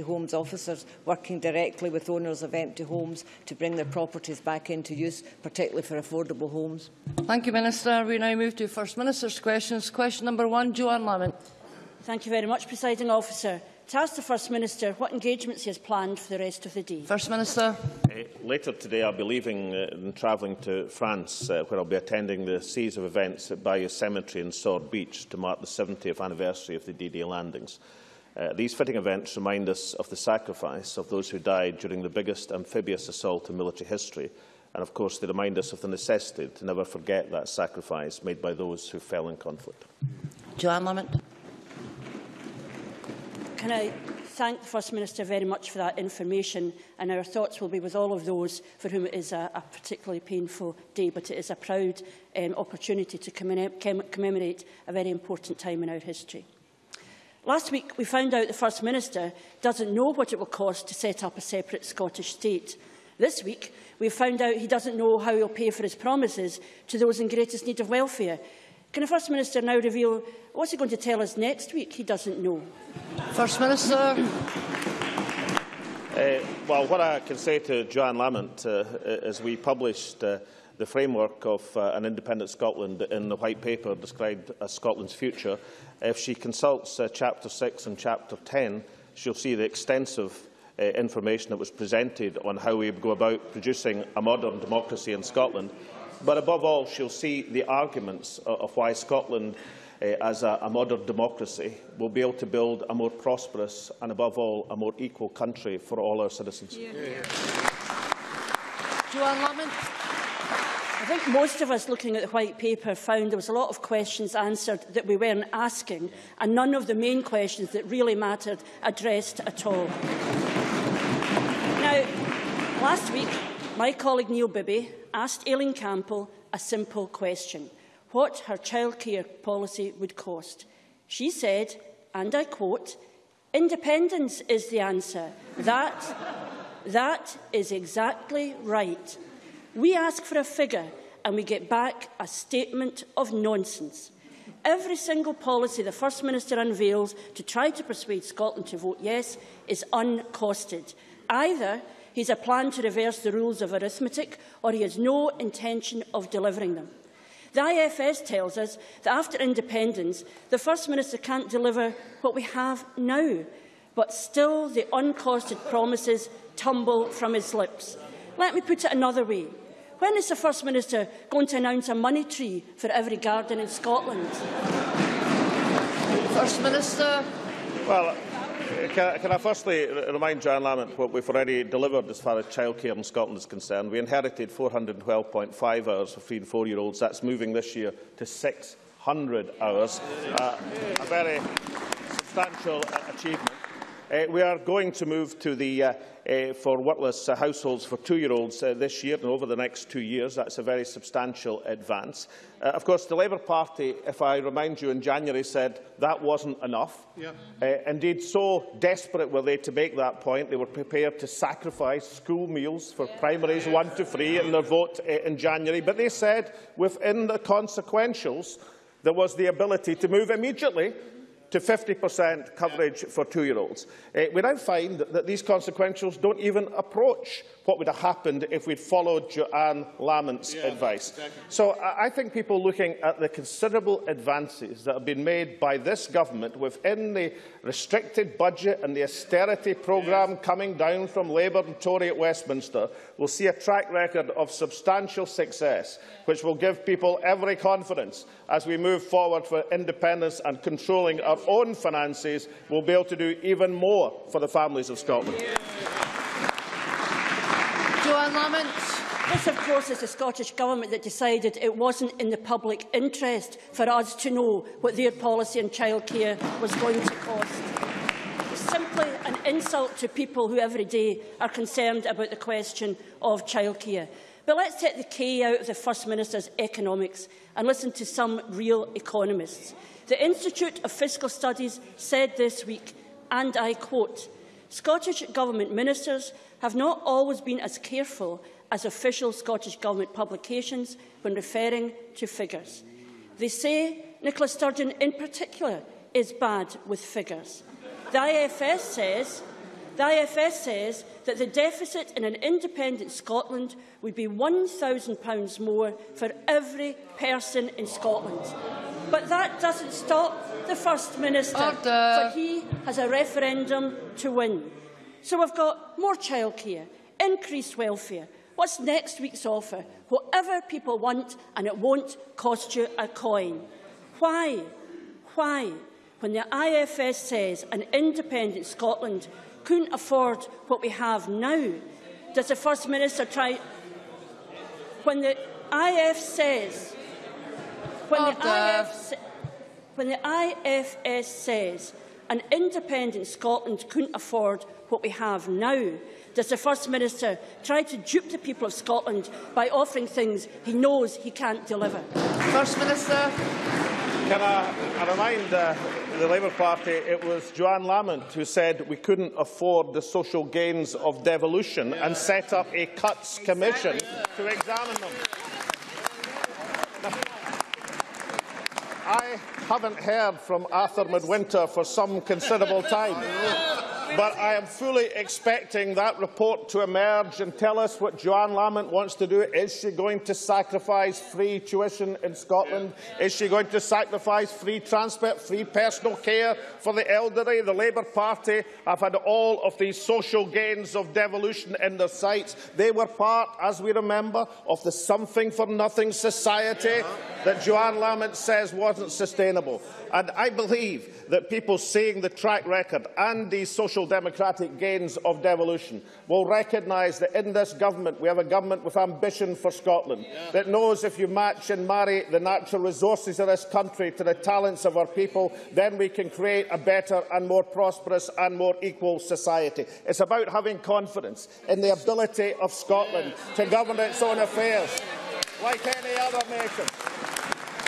homes officers working directly with owners of empty homes to bring their properties back into use, particularly for affordable homes? Thank you, Minister. We now move to First Minister's questions. Question number one, Johann Lamont. Thank you very much, Presiding Officer. To ask the First Minister what engagements he has planned for the rest of the day. First Minister. Uh, later today I'll be leaving uh, and travelling to France, uh, where I'll be attending the series of events at Bayeux Cemetery in Sword Beach to mark the 70th anniversary of the D-Day landings. Uh, these fitting events remind us of the sacrifice of those who died during the biggest amphibious assault in military history, and of course they remind us of the necessity to never forget that sacrifice made by those who fell in conflict. Johann Lamont. Can I thank the First Minister very much for that information and our thoughts will be with all of those for whom it is a, a particularly painful day, but it is a proud um, opportunity to commemorate a very important time in our history. Last week, we found out the First Minister doesn't know what it will cost to set up a separate Scottish state. This week, we found out he doesn't know how he'll pay for his promises to those in greatest need of welfare. Can the First Minister now reveal what's he going to tell us next week he doesn't know? First Minister. uh, well, what I can say to Joanne Lamont uh, is we published uh, the framework of uh, an independent Scotland in the White Paper described as Scotland's future If she consults uh, Chapter 6 and Chapter 10, she'll see the extensive uh, information that was presented on how we go about producing a modern democracy in Scotland. But above all, she'll see the arguments of why Scotland, uh, as a, a modern democracy, will be able to build a more prosperous and, above all, a more equal country for all our citizens. Yeah. Johann Lamont. I think most of us looking at the white paper found there was a lot of questions answered that we weren't asking and none of the main questions that really mattered addressed at all. Now, last week, my colleague Neil Bibby asked Aileen Campbell a simple question, what her childcare policy would cost. She said, and I quote, independence is the answer. That, that is exactly right. We ask for a figure and we get back a statement of nonsense. Every single policy the First Minister unveils to try to persuade Scotland to vote yes is uncosted. Either he has a plan to reverse the rules of arithmetic or he has no intention of delivering them. The IFS tells us that after independence, the First Minister can't deliver what we have now, but still the uncosted promises tumble from his lips. Let me put it another way. When is the First Minister going to announce a money tree for every garden in Scotland? First Minister. Well, can, can I firstly remind John Lamont what we've already delivered as far as childcare in Scotland is concerned? We inherited 412.5 hours for three and four-year-olds. That's moving this year to 600 hours. Uh, a very substantial achievement. Uh, we are going to move to the uh, uh, for workless uh, households for two-year-olds uh, this year and over the next two years. That's a very substantial advance. Uh, of course, the Labour Party, if I remind you, in January said that wasn't enough. Yeah. Uh, indeed, so desperate were they to make that point, they were prepared to sacrifice school meals for yeah. primaries one to three in their vote uh, in January. But they said within the consequentials, there was the ability to move immediately to 50% coverage for two-year-olds. Uh, we now find that, that these consequentials don't even approach what would have happened if we'd followed Johann Lamont's yeah, advice. Exactly. So I, think people looking at the considerable advances that have been made by this government within the restricted budget and the austerity programme coming down from Labour and Tory at Westminster will see a track record of substantial success, which will give people every confidence as we move forward for independence and controlling our own finances, we'll be able to do even more for the families of Scotland. Yeah. Joanne Lamont. This, of course, is the Scottish Government that decided it wasn't in the public interest for us to know what their policy on childcare was going to cost. It's simply an insult to people who every day are concerned about the question of childcare. But let's take the K out of the First Minister's economics and listen to some real economists. The Institute of Fiscal Studies said this week, and I quote, Scottish Government ministers have not always been as careful as official Scottish Government publications when referring to figures. They say Nicola Sturgeon in particular is bad with figures. The IFS says The IFS says that the deficit in an independent Scotland would be £1,000 more for every person in Scotland. But that doesn't stop the First Minister, Order. for he has a referendum to win. So we've got more childcare, increased welfare. What's next week's offer? Whatever people want, and it won't cost you a coin. Why? Why? When the IFS says an independent Scotland couldn't afford what we have now, does the First Minister try... When the IF says... When the, Order. IF, sa- when the IFS says an independent Scotland couldn't afford what we have now, does the First Minister try to dupe the people of Scotland by offering things he knows he can't deliver? First Minister. Can I, I remind uh, the Labour Party it was Johann Lamont who said we couldn't afford the social gains of devolution and set up a cuts commission to examine them. Now, I haven't heard from Arthur Midwinter for some considerable time. But I am fully expecting that report to emerge and tell us what Johann Lamont wants to do. Is she going to sacrifice free tuition in Scotland? Is she going to sacrifice free transport, free personal care for the elderly? The Labour Party have had all of these social gains of devolution in their sights. They were part, as we remember, of the something for nothing society that Johann Lamont says wasn't sustainable. And I believe that people seeing the track record and these social democratic gains of devolution will recognise that in this government we have a government with ambition for Scotland, that knows if you match and marry the natural resources of this country to the talents of our people, then we can create a better and more prosperous and more equal society. It's about having confidence in the ability of Scotland to govern its own affairs, like any other nation.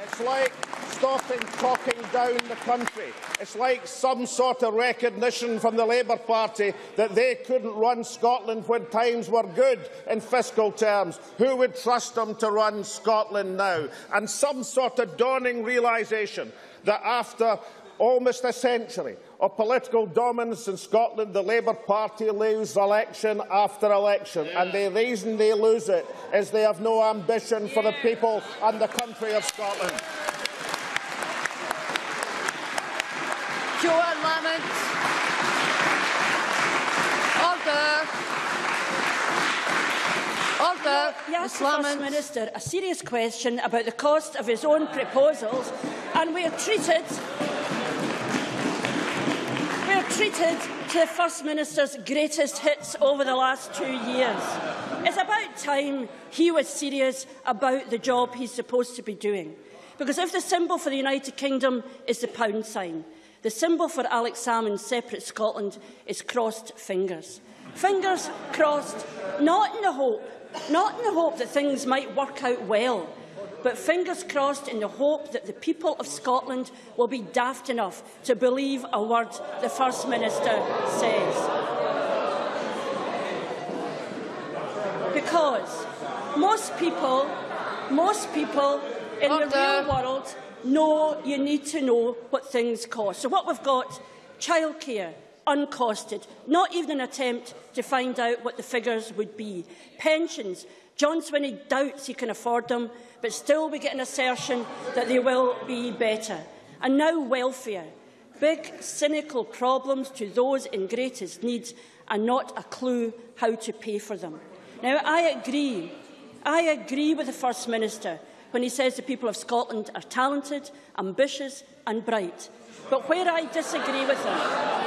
It's like stopping talking down the country. It's like some sort of recognition from the Labour Party that they couldn't run Scotland when times were good in fiscal terms. Who would trust them to run Scotland now? And some sort of dawning realisation that after almost a century of political dominance in Scotland, the Labour Party lose election after election. And the reason they lose it is they have no ambition for the people and the country of Scotland. Johann Lamont. Order. Order. The First Minister a serious question about the cost of his own proposals, and we are treated we are treated to the First Minister's greatest hits over the last two years. It's about time he was serious about the job he's supposed to be doing. Because if the symbol for the United Kingdom is the pound sign, the symbol for Alex Salmond's separate Scotland is crossed fingers. Fingers crossed, not in the hope, not in the hope that things might work out well, but fingers crossed in the hope that the people of Scotland will be daft enough to believe a word the First Minister says. Because most people, most people in the real world no, you need to know what things cost. So what we've got, childcare, uncosted, not even an attempt to find out what the figures would be. Pensions, John Swinney doubts he can afford them, but still we get an assertion that they will be better. And now welfare, big cynical problems to those in greatest need and not a clue how to pay for them. Now I agree, I agree with the First Minister when he says the people of Scotland are talented, ambitious and bright. But where I disagree with him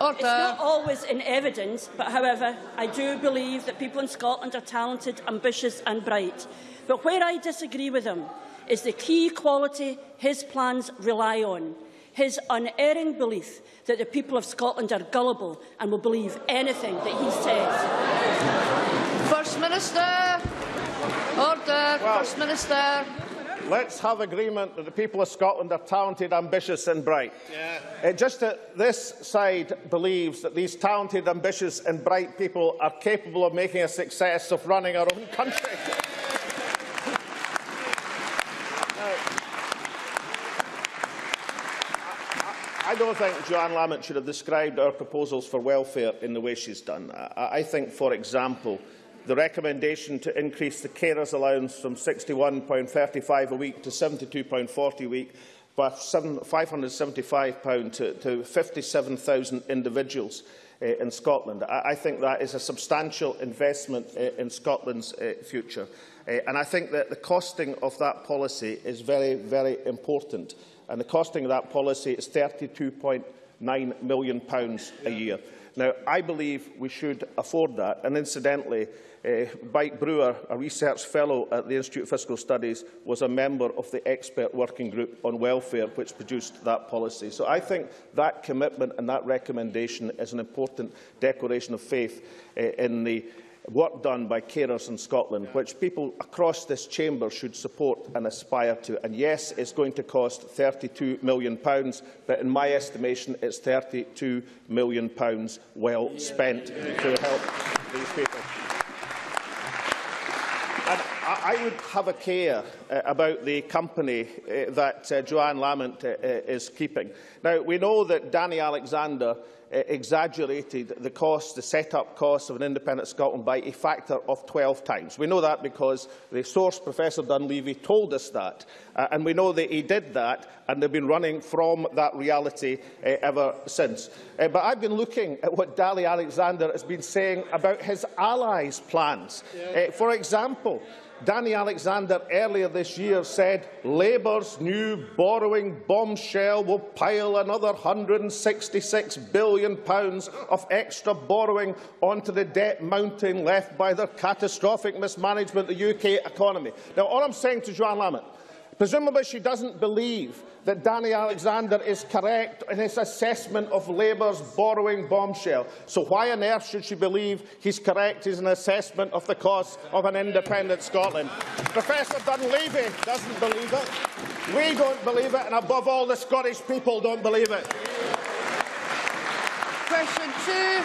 Order. It's not always in evidence, but however, I do believe that people in Scotland are talented, ambitious and bright. But where I disagree with him is the key quality his plans rely on, his unerring belief that the people of Scotland are gullible and will believe anything that he says. First Minister. Order. Well- First Minister. Let's have agreement that the people of Scotland are talented, ambitious and bright. Yeah. just that this side believes that these talented, ambitious and bright people are capable of making a success of running our own country. Now, I- I don't think Johann Lamont should have described our proposals for welfare in the way she's done. I, I think, for example, the recommendation to increase the carers allowance from £61.35 a week to £72.40 a week by £575 to, to 57,000 individuals uh, in Scotland. I, I think that is a substantial investment uh, in Scotland's uh, future. Uh, and I think that the costing of that policy is very, very important. And the costing of that policy is £32.9 million pounds a year. Now, I believe we should afford that. And incidentally, Uh, Mike Brewer, a research fellow at the Institute of Fiscal Studies, was a member of the expert working group on welfare which produced that policy. So I think that commitment and that recommendation is an important declaration of faith uh, in the work done by carers in Scotland, which people across this chamber should support and aspire to. And yes, it's going to cost £32 million, but in my estimation, it's £32 million well spent to help these people. I would have a care uh, about the company uh, that uh, Johann Lamont uh, uh, is keeping. Now, we know that Danny Alexander uh, exaggerated the cost, the set-up costs of an independent Scotland by a factor of 12 times. We know that because the source, Professor Dunleavy, told us that. Uh, and we know that he did that, and they've been running from that reality uh, ever since. Uh, but I've been looking at what Danny Alexander has been saying about his allies' plans. Yeah. Uh, for example, Danny Alexander earlier this year said Labour's new borrowing bombshell will pile another £166 billion of extra borrowing onto the debt mountain left by their catastrophic mismanagement of the UK economy. Now, all I'm saying to Johann Lamont Presumably she doesn't believe that Danny Alexander is correct in his assessment of Labour's borrowing bombshell. So why on earth should she believe he's correct in his assessment of the cost of an independent Scotland? Professor Dunleavy doesn't believe it. We don't believe it, and above all, the Scottish people don't believe it. Question two.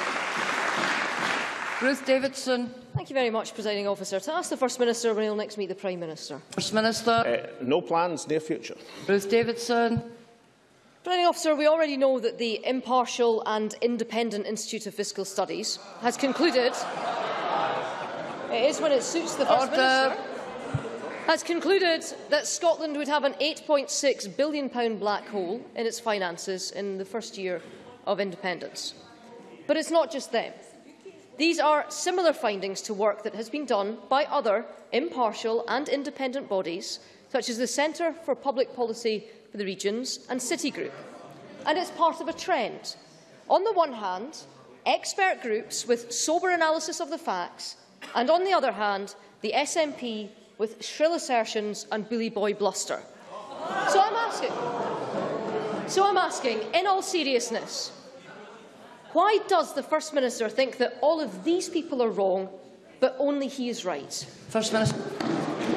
Ruth Davidson. Thank you very much, Presiding Officer. To ask the First Minister when he will next meet the Prime Minister. First Minister. Uh, no plans, near future. Ruth Davidson. Presiding Officer, we already know that the impartial and independent Institute of Fiscal Studies has concluded it is when it suits the First Order. Minister has concluded that Scotland would have an £8.6 billion black hole in its finances in the first year of independence. But it's not just them. These are similar findings to work that has been done by other impartial and independent bodies, such as the Centre for Public Policy for the Regions and Citigroup. And it's part of a trend. On the one hand, expert groups with sober analysis of the facts, and on the other hand, the SNP with shrill assertions and bully boy bluster. So I'm asking, so I'm asking, in all seriousness, Why does the First Minister think that all of these people are wrong, but only he is right? First Minister.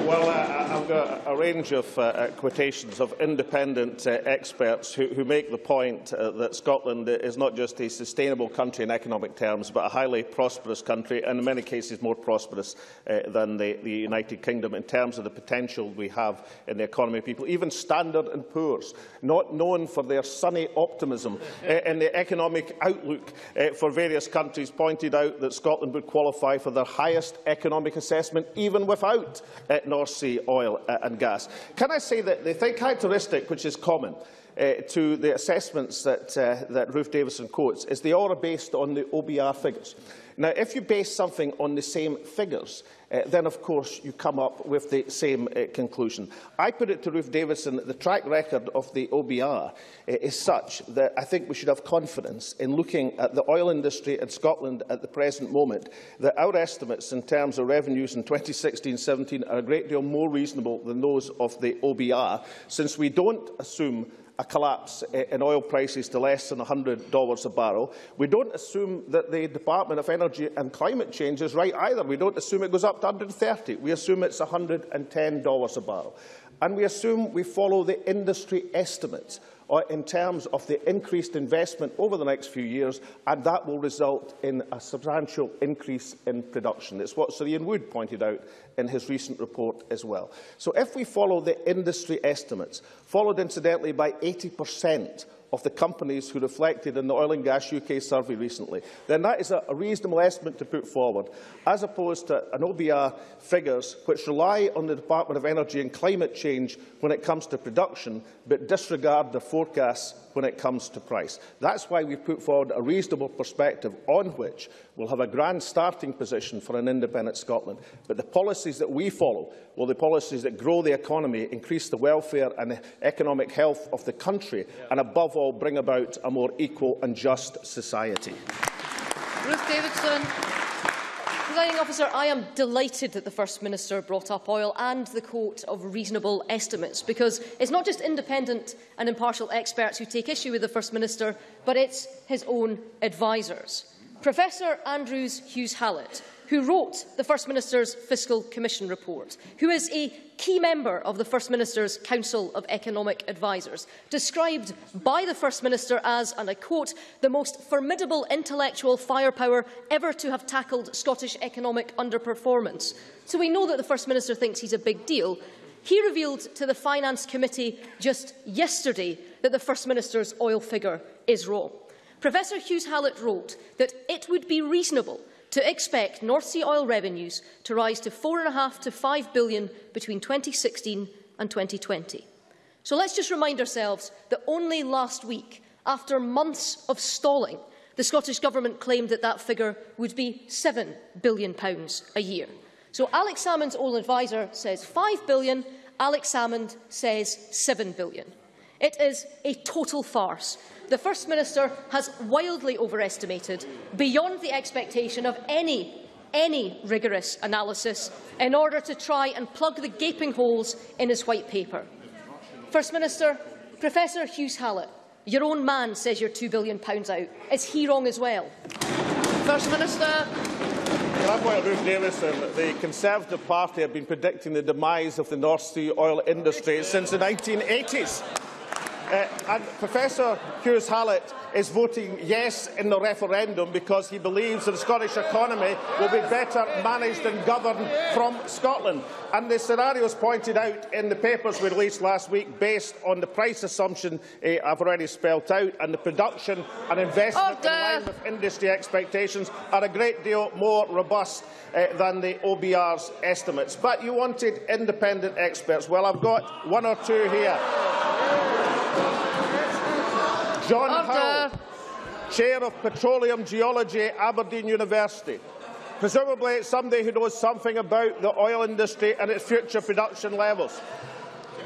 Well, uh, I've got a range of uh, uh, quotations of independent uh, experts who, who make the point uh, that Scotland is not just a sustainable country in economic terms, but a highly prosperous country, and in many cases more prosperous uh, than the, the United Kingdom in terms of the potential we have in the economy people. Even Standard and Poor's, not known for their sunny optimism uh, in the economic outlook uh, for various countries, pointed out that Scotland would qualify for their highest economic assessment even without uh, North Sea oil uh, and gas. Can I say that the thing characteristic which is common uh, to the assessments that, uh, that Ruth Davidson quotes is they all are based on the OBR figures. Now, if you base something on the same figures, uh, then of course you come up with the same uh, conclusion. I put it to Ruth Davidson that the track record of the OBR uh, is such that I think we should have confidence in looking at the oil industry in Scotland at the present moment, that our estimates in terms of revenues in 2016-17 are a great deal more reasonable than those of the OBR, since we don't assume a collapse in oil prices to less than $100 a barrel. We don't assume that the Department of Energy and Climate Change is right either. We don't assume it goes up to 130. We assume it's $110 a barrel. And we assume we follow the industry estimates in terms of the increased investment over the next few years, and that will result in a substantial increase in production. It's what Sir Ian Wood pointed out in his recent report as well. So if we follow the industry estimates, followed incidentally by 80% of the companies who reflected in the Oil and Gas UK survey recently, then that is a, reasonable estimate to put forward, as opposed to an OBR figures which rely on the Department of Energy and Climate Change when it comes to production, but disregard the forecasts when it comes to price. That's why we've put forward a reasonable perspective on which we'll have a grand starting position for an independent Scotland. But the policies that we follow will be policies that grow the economy, increase the welfare and the economic health of the country, and above all bring about a more equal and just society. Ruth Davidson. Presiding officer, I am delighted that the First Minister brought up oil and the quote of reasonable estimates, because it's not just independent and impartial experts who take issue with the First Minister, but it's his own advisers. Professor Andrews Hughes-Hallett who wrote the First Minister's Fiscal Commission report, who is a key member of the First Minister's Council of Economic Advisers, described by the First Minister as, and I quote, the most formidable intellectual firepower ever to have tackled Scottish economic underperformance. So we know that the First Minister thinks he's a big deal. He revealed to the Finance Committee just yesterday that the First Minister's oil figure is wrong. Professor Hughes Hallett wrote that it would be reasonable to expect North Sea oil revenues to rise to 4.5 to 5 billion between 2016 and 2020. So let's just remind ourselves that only last week, after months of stalling, the Scottish Government claimed that that figure would be £7 billion a year. So Alex Salmond's oil advisor says £5 billion, Alex Salmond says £7 billion. It is a total farce the First Minister has wildly overestimated, beyond the expectation of any any rigorous analysis in order to try and plug the gaping holes in his white paper. First Minister, Professor Hughes Hallett, your own man says you're £2 billion out. Is he wrong as well? First Minister. Well, Ruth Davidson, the Conservative Party have been predicting the demise of the North Sea oil industry since the 1980s. Uh, and Professor Hughes Hallett is voting yes in the referendum because he believes that the Scottish economy will be better managed and governed from Scotland. And the scenarios pointed out in the papers we released last week, based on the price assumption uh, I've already spelt out, and the production and investment Order. in line with industry expectations, are a great deal more robust uh, than the OBR's estimates. But you wanted independent experts. Well, I've got one or two here. John Order. Howell, Chair of Petroleum Geology Aberdeen University. Presumably somebody who knows something about the oil industry and its future production levels.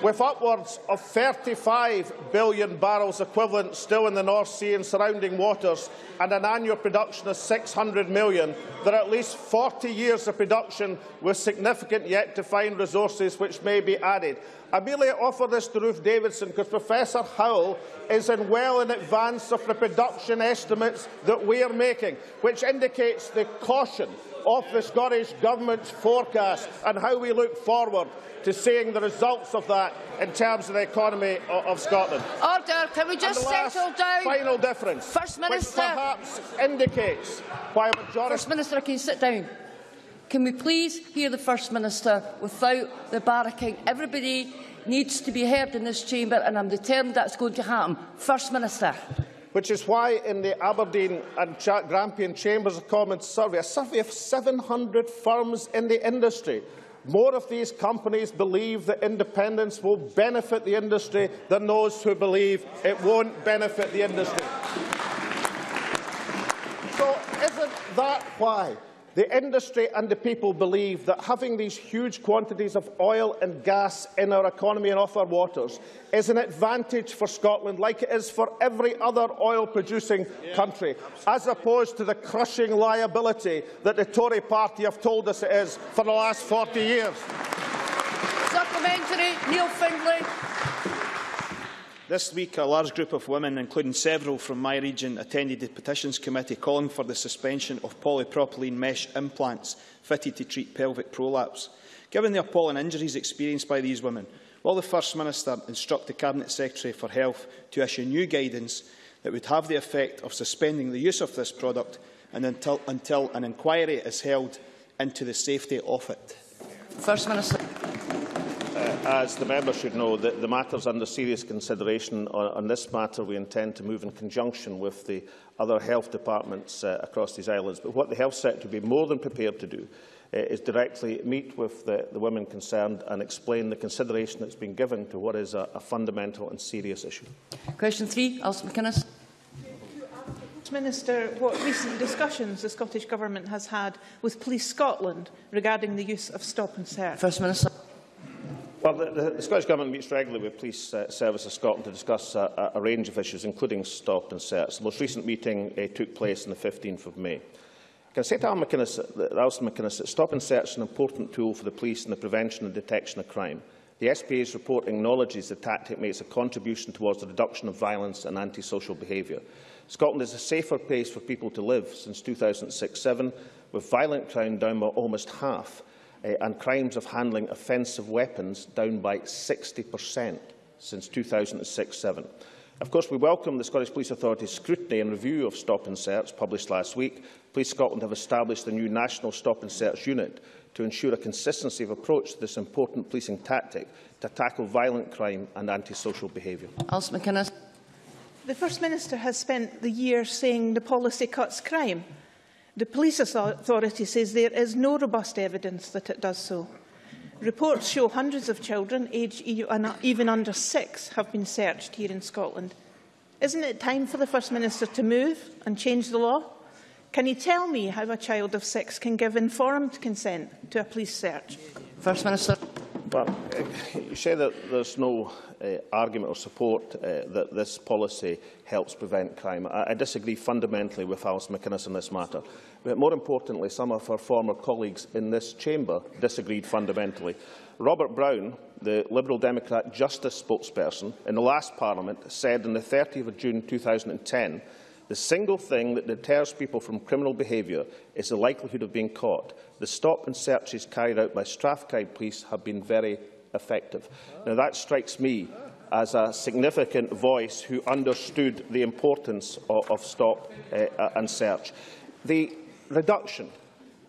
With upwards of 35 billion barrels equivalent still in the North Sea and surrounding waters and an annual production of 600 million, there are at least 40 years of production with significant yet to find resources which may be added. I merely offer this to Ruth Davidson because Professor Howell is in well in advance of the production estimates that we are making, which indicates the caution of the Scottish Government's forecast and how we look forward to seeing the results of that in terms of the economy of Scotland. Order. Can we just settle down? Final difference. First Minister. Which perhaps indicates why a majority. First Minister, can you sit down? Can we please hear the First Minister without the barracking? Everybody needs to be heard in this chamber, and I'm determined that's going to happen. First Minister. Which is why in the Aberdeen and Grampian Chambers of Commerce survey, a survey of 700 firms in the industry, more of these companies believe that independence will benefit the industry than those who believe it won't benefit the industry. So isn't that why the industry and the people believe that having these huge quantities of oil and gas in our economy and off our waters is an advantage for Scotland, like it is for every other oil-producing country, as opposed to the crushing liability that the Tory party have told us it is for the last 40 years. Supplementary, Neil Findlay. This week, a large group of women, including several from my region, attended the Petitions Committee calling for the suspension of polypropylene mesh implants fitted to treat pelvic prolapse. Given the appalling injuries experienced by these women, will the First Minister instruct the Cabinet Secretary for Health to issue new guidance that would have the effect of suspending the use of this product and until, until an inquiry is held into the safety of it? First Minister. As the member should know, the, the matter is under serious consideration. On, on this matter, we intend to move in conjunction with the other health departments uh, across these islands. But what the health sector will be more than prepared to do uh, is directly meet with the, the women concerned and explain the consideration that's been given to what is a, a fundamental and serious issue. Question three, Alison McInnes. Minister, what recent discussions the Scottish Government has had with Police Scotland regarding the use of stop and search? First Minister. Well, the, the, Scottish Government meets regularly with Police uh, Service of Scotland to discuss a, a range of issues, including stop and search. The most recent meeting uh, took place on the 15th of May. Can I say to McInnes, Alison McInnes that stop and search is an important tool for the police in the prevention and detection of crime. The SPA's report acknowledges the tactic makes a contribution towards the reduction of violence and antisocial behaviour. Scotland is a safer place for people to live since 2006-7, with violent crime down by almost half uh, and crimes of handling offensive weapons down by 60% since 2006-7. Of course, we welcome the Scottish Police Authority's scrutiny and review of Stop and Search published last week. Police Scotland have established a new National Stop and Search Unit to ensure a consistency of approach to this important policing tactic to tackle violent crime and antisocial behaviour. Alison McInnes. The First Minister has spent the year saying the policy cuts crime. The Police Authority says there is no robust evidence that it does so. Reports show hundreds of children, aged e- even under six, have been searched here in Scotland. Isn't it time for the First Minister to move and change the law? Can you tell me how a child of six can give informed consent to a police search? First Minister. But uh, you say that there's no uh, argument or support uh, that this policy helps prevent crime. I, I disagree fundamentally with Alice McInnes on this matter. But more importantly, some of her former colleagues in this chamber disagreed fundamentally. Robert Brown, the Liberal Democrat justice spokesperson in the last parliament, said on the 30th of June 2010 the single thing that deters people from criminal behaviour is the likelihood of being caught. The stop and searches carried out by Strathclyde Police have been very effective. Now, that strikes me as a significant voice who understood the importance of, of stop uh, and search. The reduction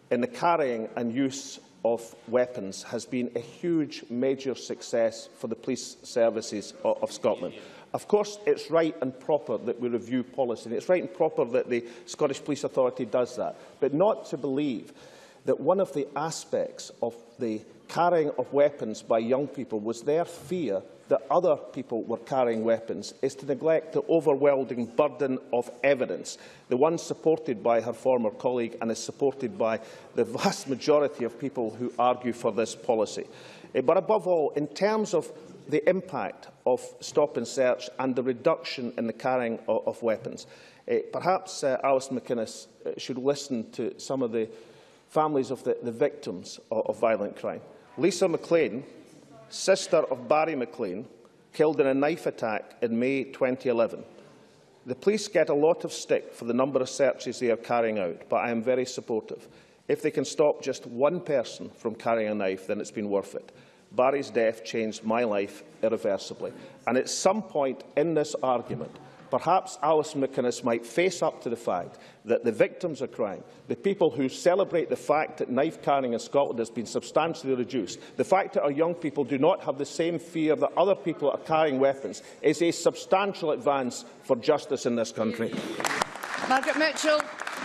in the carrying and use of weapons has been a huge, major success for the police services of, of Scotland. Of course, it's right and proper that we review policy, and it's right and proper that the Scottish Police Authority does that, but not to believe that one of the aspects of the carrying of weapons by young people was their fear that other people were carrying weapons is to neglect the overwhelming burden of evidence, the one supported by her former colleague and is supported by the vast majority of people who argue for this policy. Eh, but above all, in terms of the impact of stop and search and the reduction in the carrying of, of weapons, eh, perhaps uh, Alison McInnes uh, should listen to some of the families of the, the victims of, of violent crime. Lisa McLean, sister of Barry McLean, killed in a knife attack in May 2011. The police get a lot of stick for the number of searches they are carrying out, but I am very supportive. If they can stop just one person from carrying a knife, then it's been worth it. Barry's death changed my life irreversibly. And at some point in this argument, perhaps Alison McInnes might face up to the fact that the victims of crime, the people who celebrate the fact that knife carrying in Scotland has been substantially reduced, the fact that our young people do not have the same fear that other people are carrying weapons, is a substantial advance for justice in this country. Margaret Mitchell.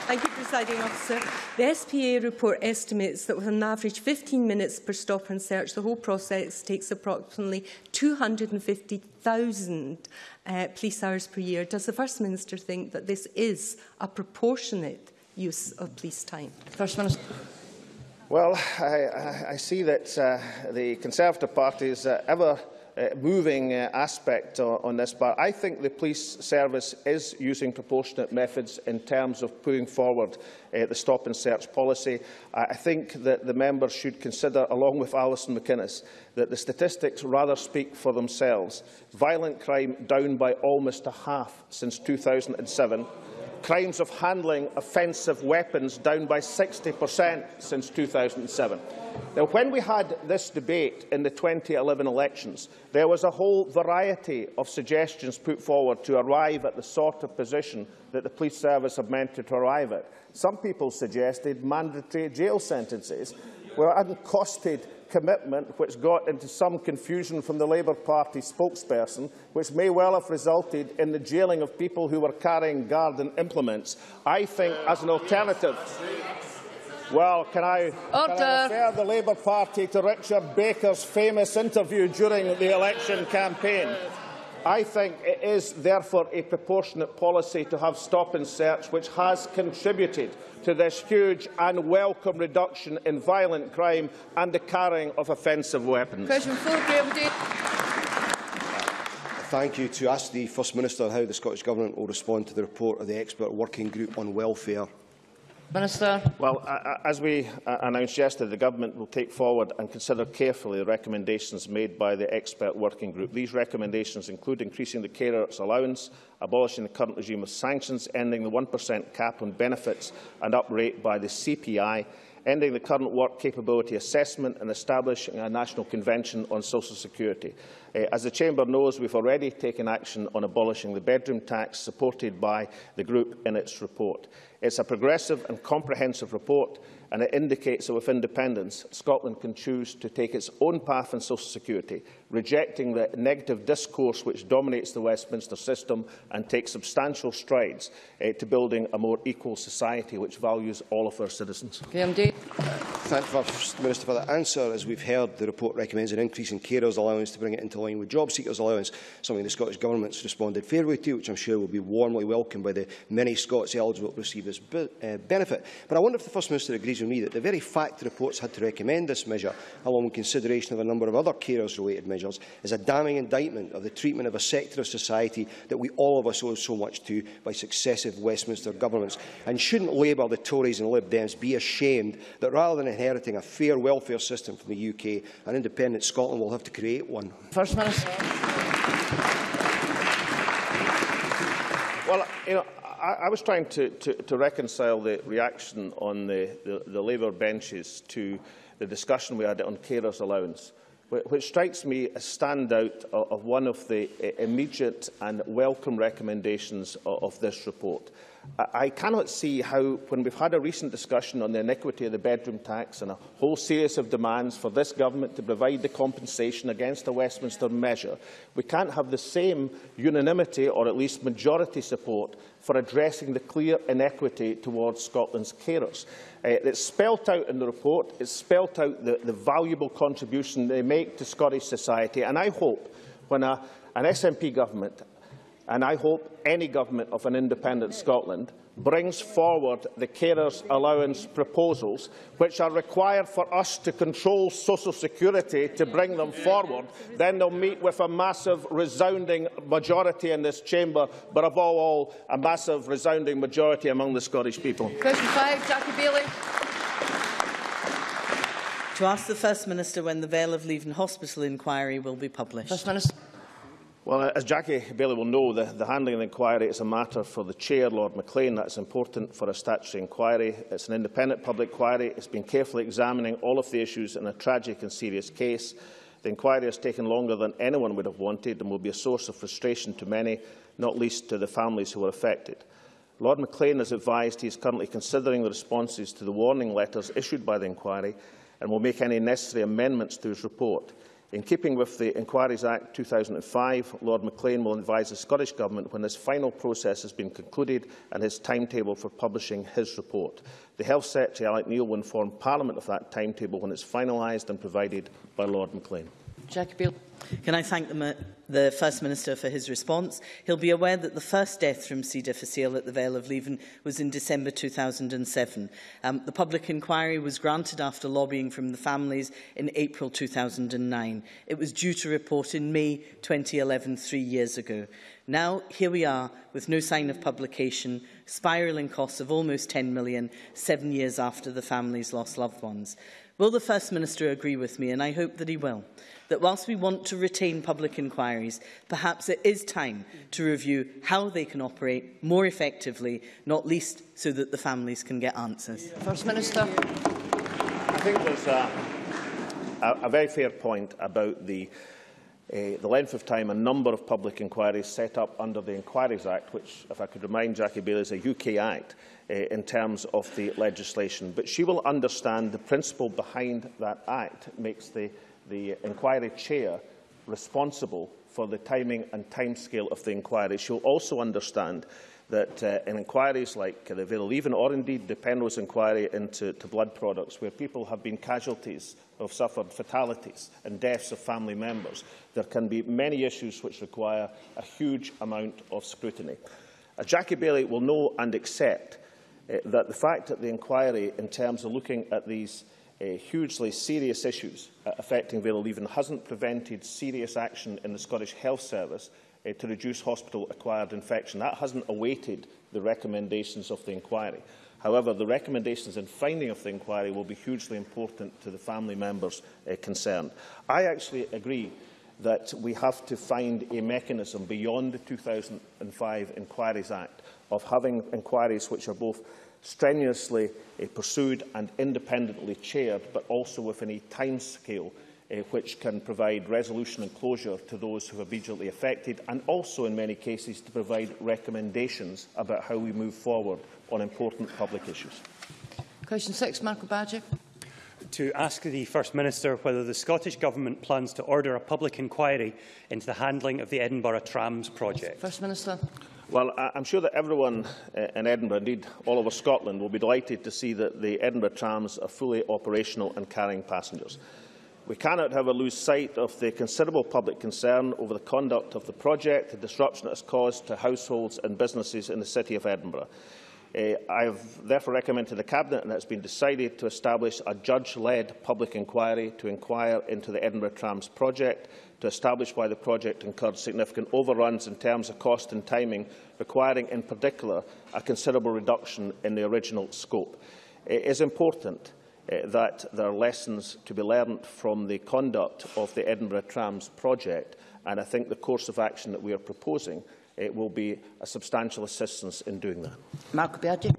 Thank you, Presiding Officer. The SPA report estimates that with an average 15 minutes per stop and search, the whole process takes approximately 250,000 uh, police hours per year. Does the First Minister think that this is a proportionate use of police time? First Minister. Well, I, I, see that uh, the Conservative Party is uh, ever moving uh, aspect on, this, but I think the police service is using proportionate methods in terms of putting forward uh, the stop and search policy. I think that the members should consider, along with Alison McInnes, that the statistics rather speak for themselves. Violent crime down by almost a half since 2007 crimes of handling offensive weapons down by 60% since 2007. Now, when we had this debate in the 2011 elections, there was a whole variety of suggestions put forward to arrive at the sort of position that the police service have meant to arrive at. Some people suggested mandatory jail sentences. were uncosted commitment which got into some confusion from the Labour Party spokesperson, which may well have resulted in the jailing of people who were carrying garden implements. I think, as an alternative, well, can I, can I refer the Labour Party to Richard Baker's famous interview during the election campaign? I think it is therefore a proportionate policy to have stop and search which has contributed to this huge and welcome reduction in violent crime and the carrying of offensive weapons. Question four, Thank you. To ask the First Minister how the Scottish Government will respond to the report of the expert working group on welfare Minister. Well, as we uh, announced yesterday, the Government will take forward and consider carefully the recommendations made by the expert working group. These recommendations include increasing the carers' allowance, abolishing the current regime of sanctions, ending the 1% cap on benefits and uprate by the CPI, ending the current work capability assessment and establishing a national convention on social security. Uh, as the Chamber knows, we've already taken action on abolishing the bedroom tax, supported by the group in its report. It's a progressive and comprehensive report and it indicates that with independence, Scotland can choose to take its own path in social security, rejecting the negative discourse which dominates the Westminster system and take substantial strides uh, to building a more equal society which values all of our citizens. KMD. Thank the First Minister for that answer. As we've heard, the report recommends an increase in carers allowance to bring it into line with job seekers allowance, something the Scottish Government's responded fairly to, which I'm sure will be warmly welcomed by the many Scots eligible to receive this uh, benefit. But I wonder if the First Minister agrees with me that the very fact the reports had to recommend this measure, along with consideration of a number of other carers-related measures, is a damning indictment of the treatment of a sector of society that we all of us owe so much to by successive Westminster governments. And shouldn't Labour, the Tories and Lib Dems be ashamed that rather than inheriting a fair welfare system from the UK, an independent Scotland will have to create one? First Minister. Well, you know, I, I was trying to, to, to reconcile the reaction on the, the, the Labour benches to the discussion we had on carers' allowance, which strikes me as standout of one of the immediate and welcome recommendations of this report. I cannot see how, when we've had a recent discussion on the iniquity of the bedroom tax and a whole series of demands for this government to provide the compensation against a Westminster measure, we can't have the same unanimity or at least majority support for addressing the clear inequity towards Scotland's carers. Uh, it's spelt out in the report, it's spelt out the, the valuable contribution they make to Scottish society, and I hope when a, an SNP government and I hope any government of an independent Scotland brings forward the carers allowance proposals, which are required for us to control social security to bring them forward, then they'll meet with a massive resounding majority in this chamber, but above all, a massive resounding majority among the Scottish people. Question five, Jackie Baillie. To ask the First Minister when the Vale of Leven Hospital inquiry will be published. First Minister. Well, as Jackie Baillie will know, the, the handling of the inquiry is a matter for the Chair, Lord Maclean. That's important for a statutory inquiry. It's an independent public inquiry. It's been carefully examining all of the issues in a tragic and serious case. The inquiry has taken longer than anyone would have wanted and will be a source of frustration to many, not least to the families who were affected. Lord Maclean has advised he is currently considering the responses to the warning letters issued by the inquiry and will make any necessary amendments to his report. In keeping with the Inquiries Act 2005, Lord Maclean will advise the Scottish Government when this final process has been concluded and his timetable for publishing his report. The Health Secretary, Alex Neil, will inform Parliament of that timetable when it's finalised and provided by Lord Maclean. Jackie Beale. Can I thank the, the First Minister for his response? He'll be aware that the first death from C. difficile at the Vale of Leven was in December 2007. Um, the public inquiry was granted after lobbying from the families in April 2009. It was due to report in May 2011, three years ago. Now, here we are, with no sign of publication, spiralling costs of almost 10 million, seven years after the families lost loved ones. Will the First Minister agree with me, and I hope that he will, that whilst we want to retain public inquiries, perhaps it is time to review how they can operate more effectively, not least so that the families can get answers? First Minister. I think there's a, a, a very fair point about the uh, the length of time a number of public inquiries set up under the Inquiries Act, which, if I could remind Jackie Baillie, is a UK Act uh, in terms of the legislation. But she will understand the principle behind that Act makes the, the inquiry chair responsible for the timing and timescale of the inquiry. She'll also understand that uh, in inquiries like the Vale Leven or indeed the Penrose inquiry into blood products, where people have been casualties have suffered fatalities and deaths of family members, there can be many issues which require a huge amount of scrutiny. Uh, Jackie Baillie will know and accept uh, that the fact that the inquiry, in terms of looking at these uh, hugely serious issues uh, affecting Vale Leven, hasn't prevented serious action in the Scottish Health Service uh, to reduce hospital-acquired infection. That hasn't awaited the recommendations of the inquiry. However, the recommendations and finding of the inquiry will be hugely important to the family members uh, concerned. I actually agree that we have to find a mechanism beyond the 2005 Inquiries Act of having inquiries which are both strenuously uh, pursued and independently chaired, but also within a timescale uh, which can provide resolution and closure to those who are immediately affected, and also, in many cases, to provide recommendations about how we move forward on important public issues. Question 6, Marco Biagi. To ask the First Minister whether the Scottish Government plans to order a public inquiry into the handling of the Edinburgh Trams project. First Minister. Well, I'm sure that everyone uh, in Edinburgh, indeed all over Scotland, will be delighted to see that the Edinburgh trams are fully operational and carrying passengers. We cannot, however, lose sight of the considerable public concern over the conduct of the project, the disruption it has caused to households and businesses in the City of Edinburgh. Uh, I have therefore recommended to the Cabinet, and it has been decided, to establish a judge-led public inquiry to inquire into the Edinburgh Trams project, to establish why the project incurred significant overruns in terms of cost and timing, requiring in particular a considerable reduction in the original scope. It is important uh, that there are lessons to be learned from the conduct of the Edinburgh Trams project, and I think the course of action that we are proposing it will be a substantial assistance in doing that. Mark Biaggi.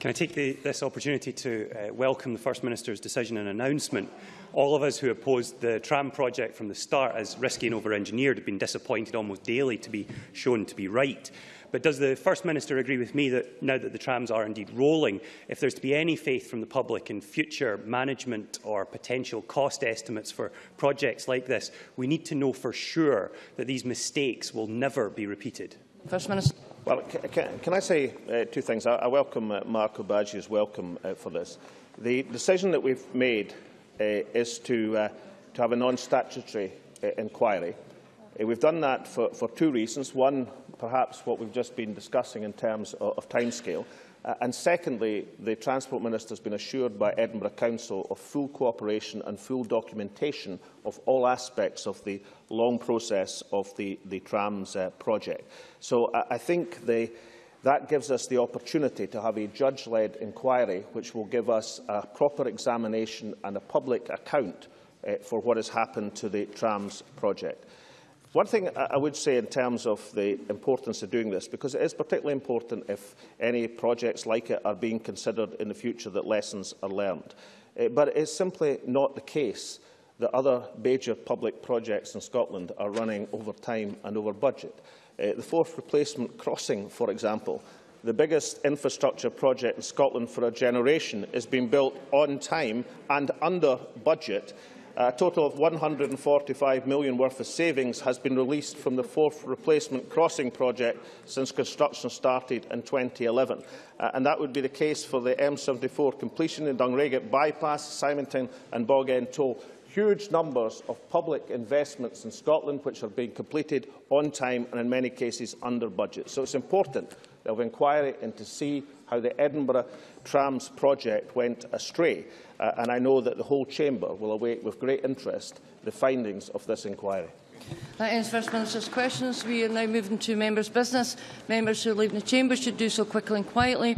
Can I take the, this opportunity to uh, welcome the First Minister's decision and announcement? All of us who opposed the tram project from the start as risky and over-engineered have been disappointed almost daily to be shown to be right. But does the First Minister agree with me that now that the trams are indeed rolling, if there's to be any faith from the public in future management or potential cost estimates for projects like this, we need to know for sure that these mistakes will never be repeated? First Minister. Well, can, can I say uh, two things? I, I welcome uh, Marco Biagi's welcome uh, for this. The decision that we've made uh, is to, uh, to have a non-statutory uh, inquiry. Uh, we've done that for, for two reasons. One, perhaps what we've just been discussing in terms of, of timescale. Uh, and secondly, the Transport Minister has been assured by Edinburgh Council of full cooperation and full documentation of all aspects of the long process of the, the trams uh, project. So uh, I think the, that gives us the opportunity to have a judge-led inquiry which will give us a proper examination and a public account uh, for what has happened to the trams project. One thing I would say in terms of the importance of doing this, because it is particularly important if any projects like it are being considered in the future that lessons are learned. Uh, but it is simply not the case that other major public projects in Scotland are running over time and over budget. Uh, the Forth Replacement Crossing, for example, the biggest infrastructure project in Scotland for a generation, is being built on time and under budget a total of £145 million worth of savings has been released from the Forth Replacement Crossing project since construction started in 2011. Uh, and that would be the case for the M74 completion in Dunraget Bypass, Symington and Bogend Toll huge numbers of public investments in Scotland which are being completed on time and in many cases under budget. So it's important we inquiry into see how the Edinburgh Trams project went astray. Uh, and I know that the whole Chamber will await with great interest the findings of this inquiry. That ends First Minister's questions. We are now moving to members' business. Members who leaving the Chamber should do so quickly and quietly.